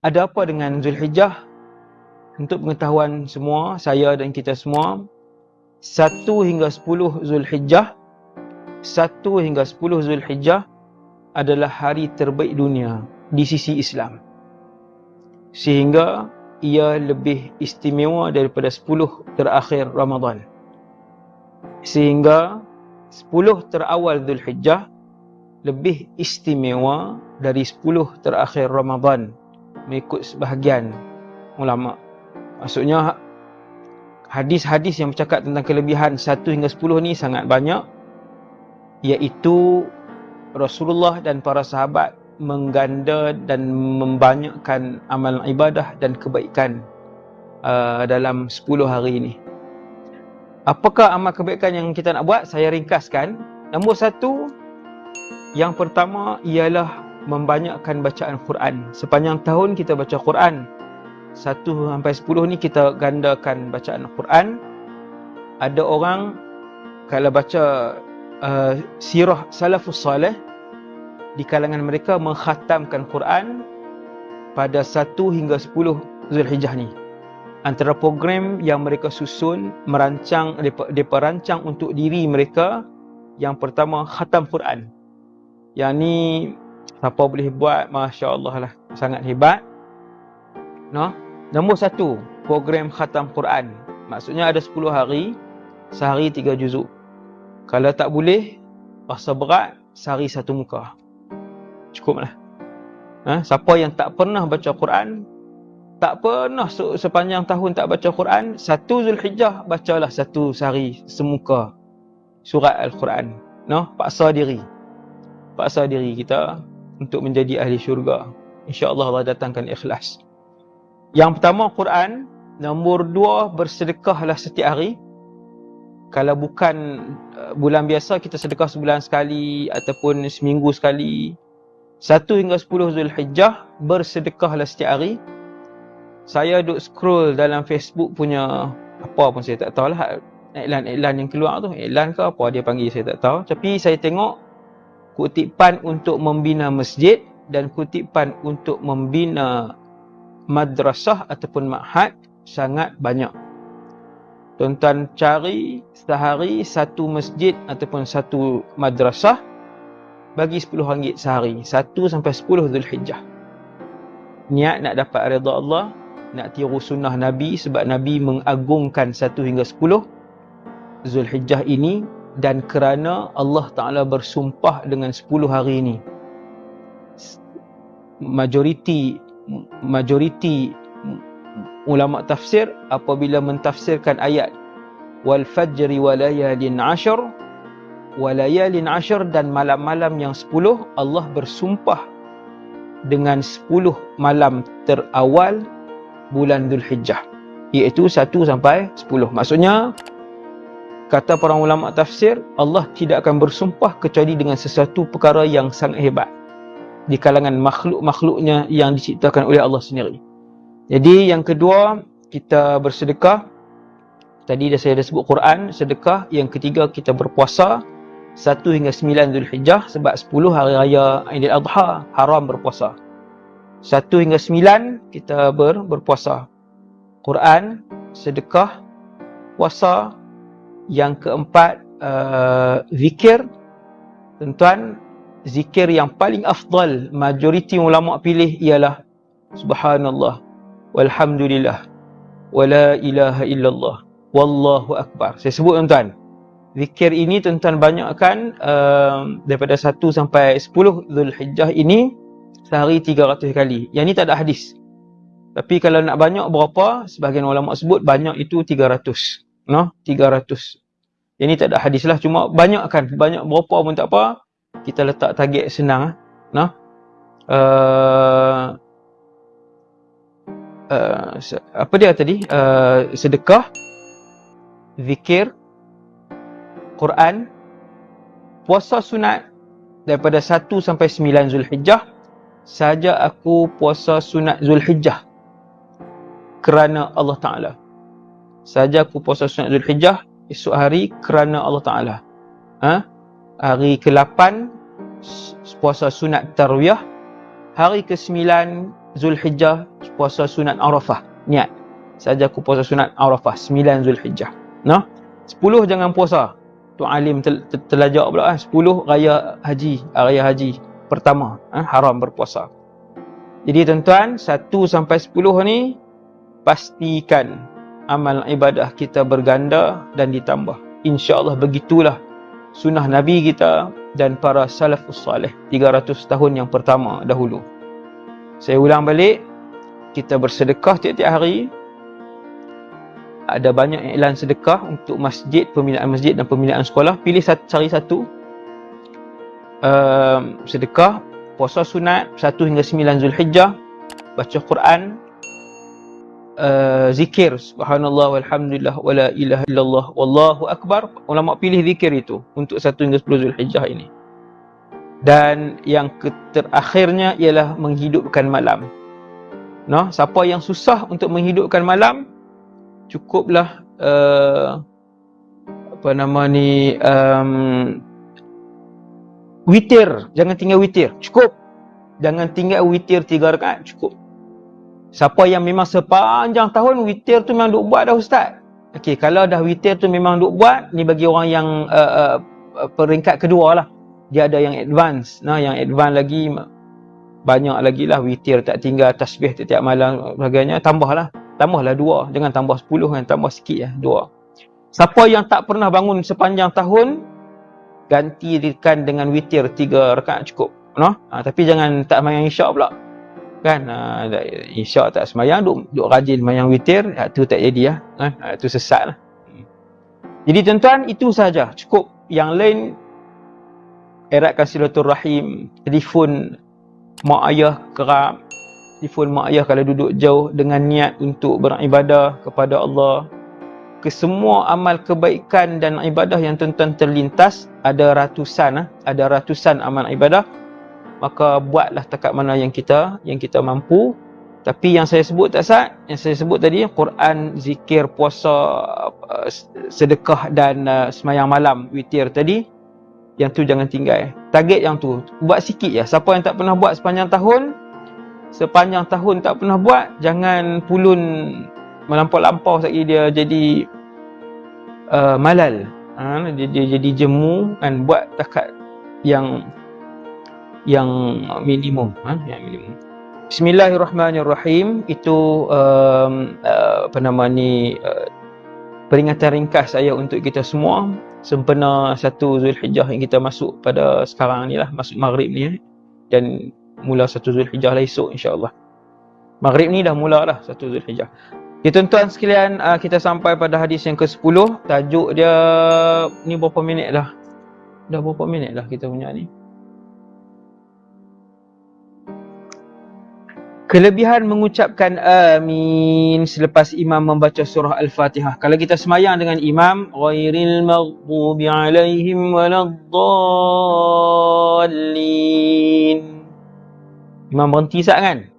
ada apa dengan Zulhijjah? Untuk pengetahuan semua, saya dan kita semua, 1 hingga 10 Zulhijjah, 1 hingga 10 Zulhijjah adalah hari terbaik dunia di sisi Islam. Sehingga ia lebih istimewa daripada 10 terakhir Ramadan. Sehingga 10 terawal Zulhijjah lebih istimewa dari 10 terakhir Ramadan mengikut sebahagian ulama. Maksudnya hadis-hadis yang bercakap tentang kelebihan 1 hingga 10 ni sangat banyak iaitu Rasulullah dan para sahabat mengganda dan membanyakkan amalan ibadah dan kebaikan uh, dalam 10 hari ini. Apakah amal kebaikan yang kita nak buat? Saya ringkaskan. Nombor satu, yang pertama ialah membanyakkan bacaan Quran. Sepanjang tahun kita baca Quran. 1 sampai 10 ni kita gandakan bacaan Quran. Ada orang kalau baca uh, sirah salafus salih di kalangan mereka mengkhatamkan Quran pada 1 hingga 10 Zulhijjah ni. Antara program yang mereka susun, merancang, mereka rancang untuk diri mereka yang pertama khatam Quran. Yang ni Siapa boleh buat, Masya Allah lah. Sangat hebat. No? Nombor satu, program khatam Quran. Maksudnya ada 10 hari, sehari 3 juzuk. Kalau tak boleh, rasa berat, sehari satu muka. Cukup lah. Ha? Siapa yang tak pernah baca Quran, tak pernah sepanjang tahun tak baca Quran, satu Zulhijjah, bacalah satu sehari semuka surat Al-Quran. No? Paksa diri. Paksa diri kita untuk menjadi ahli syurga. InsyaAllah Allah datangkan ikhlas. Yang pertama Quran. Nombor dua bersedekahlah setiap hari. Kalau bukan uh, bulan biasa kita sedekah sebulan sekali ataupun seminggu sekali. Satu hingga sepuluh Zulhijjah bersedekahlah setiap hari. Saya duk scroll dalam Facebook punya apa pun saya tak tahu lah iklan-iklan yang keluar tu. Iklan ke apa dia panggil saya tak tahu. Tapi saya tengok kutipan untuk membina masjid dan kutipan untuk membina madrasah ataupun ma'had sangat banyak. Tuan-tuan cari sehari satu masjid ataupun satu madrasah bagi RM10 sehari. 1 sampai 10 Zulhijjah. Niat nak dapat redha Allah, nak tiru sunnah Nabi sebab Nabi mengagungkan 1 hingga 10 Zulhijjah ini dan kerana Allah Ta'ala bersumpah dengan 10 hari ini. Majoriti majoriti ulama tafsir apabila mentafsirkan ayat wal fajri walayalin ashar walayalin ashar dan malam-malam yang 10 Allah bersumpah dengan 10 malam terawal bulan Dhul Hijjah. Iaitu 1 sampai 10 maksudnya kata para ulama tafsir Allah tidak akan bersumpah kecuali dengan sesuatu perkara yang sangat hebat di kalangan makhluk-makhluknya yang diciptakan oleh Allah sendiri. Jadi yang kedua kita bersedekah. Tadi dah saya dah sebut Quran, sedekah. Yang ketiga kita berpuasa 1 hingga 9 Zulhijjah sebab 10 hari raya Aidil Adha haram berpuasa. 1 hingga 9 kita ber, berpuasa. Quran, sedekah, puasa, yang keempat uh, zikir. Tuan-tuan zikir yang paling afdal majoriti ulama pilih ialah subhanallah walhamdulillah wala ilaha illallah wallahu akbar. Saya sebut tuan-tuan zikir ini tuan-tuan banyakkan uh, daripada 1 sampai 10 Zulhijjah ini sehari 300 kali. Yang ni tak ada hadis. Tapi kalau nak banyak berapa sebahagian ulama sebut banyak itu 300 no? 300 ini tak ada hadis lah. Cuma banyak kan banyak berapa pun tak apa kita letak target senang no? Uh, uh, apa dia tadi? Uh, sedekah zikir Quran puasa sunat daripada 1 sampai 9 Zulhijjah. Saja aku puasa sunat Zulhijjah kerana Allah Taala saja aku puasa sunat Zulhijjah esok hari kerana Allah Taala. Ha? Hari ke-8 puasa sunat tarwiyah. Hari ke-9 Zulhijjah puasa sunat Arafah. Niat. Saja aku puasa sunat Arafah 9 Zulhijjah. Nah. 10 jangan puasa. Tu alim tel, tel, telajak pula eh. 10 raya haji, raya haji pertama eh, haram berpuasa. Jadi tuan-tuan, 1 sampai 10 ni pastikan amal ibadah kita berganda dan ditambah. Insya-Allah begitulah sunnah Nabi kita dan para salafus salih 300 tahun yang pertama dahulu. Saya ulang balik, kita bersedekah tiap-tiap hari, ada banyak iklan sedekah untuk masjid, pembinaan masjid dan pembinaan sekolah. Pilih satu, cari satu. Uh, sedekah, puasa sunat, 1 hingga 9 Zulhijjah, baca Quran, uh, zikir, subhanallah walhamdulillah wala ilaha illallah wallahu akbar. Ulama pilih zikir itu untuk 1 hingga 10 Zulhijjah ini. Dan yang terakhirnya ialah menghidupkan malam. Nah, siapa yang susah untuk menghidupkan malam, cukuplah uh, apa nama ni um, witir jangan tinggal witir cukup jangan tinggal witir tiga rakaat cukup siapa yang memang sepanjang tahun witir tu memang duk buat dah ustaz? Okey kalau dah witir tu memang duk buat ni bagi orang yang uh, uh, peringkat kedua lah. Dia ada yang advance. Nah yang advance lagi banyak lagi lah witir tak tinggal tasbih tiap-tiap malam sebagainya tambahlah tambahlah dua. Jangan tambah sepuluh kan tambah sikit ya dua. Siapa yang tak pernah bangun sepanjang tahun gantikan dengan witir tiga rakaat cukup. No? ha, tapi jangan tak mayang isyak pula kan? Ha, isyak tak semayang. Duk, duk rajin mayang witir ha, tu tak jadi ya kan? Ha, tu sesat lah. Jadi tuan-tuan itu saja. Cukup yang lain. Eratkan silaturahim. Telefon mak ayah kerap telefon mak ayah kalau duduk jauh dengan niat untuk beribadah kepada Allah. Ke semua amal kebaikan dan ibadah yang tuan-tuan terlintas ada ratusan ah, ada ratusan amal ibadah maka buatlah takat mana yang kita yang kita mampu. Tapi yang saya sebut tak sah yang saya sebut tadi Quran zikir puasa uh, sedekah dan uh, semayang malam witir tadi yang tu jangan tinggal. Target yang tu buat sikit ya siapa yang tak pernah buat sepanjang tahun sepanjang tahun tak pernah buat jangan pulun melampau-lampau sekali dia jadi uh, malal. Ha, dia, dia jadi jemu kan buat takat yang yang minimum ha, yang minimum Bismillahirrahmanirrahim itu um, uh, apa nama ni uh, peringatan ringkas saya untuk kita semua sempena satu Zulhijjah yang kita masuk pada sekarang ni lah masuk maghrib ni eh. dan mula satu Zulhijjah lah esok insyaAllah. Maghrib ni dah mula dah satu Zulhijjah. Ya tuan-tuan sekalian, uh, kita sampai pada hadis yang ke-10. Tajuk dia, ni berapa minit dah? Dah berapa minit dah kita punya ni? Kelebihan mengucapkan amin selepas imam membaca surah Al-Fatihah. Kalau kita semayang dengan imam, ghairil maghdubi alaihim waladdallin. Imam berhenti sat kan?